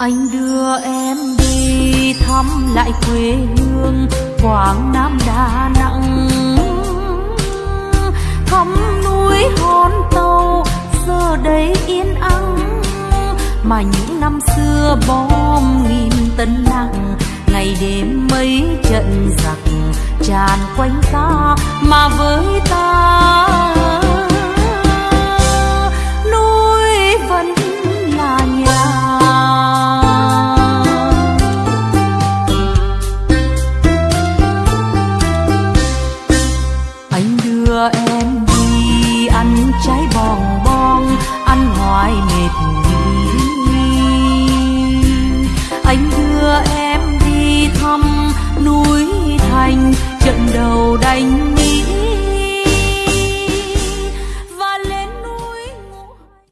anh đưa em đi thăm lại quê hương quảng nam đà nẵng. Thăm núi hòn tàu, giờ đây yên ắng. Mà những năm xưa bom nghìn tấn nặng, ngày đêm mấy trận giặc tràn quanh ta. Mà với ta anh đưa em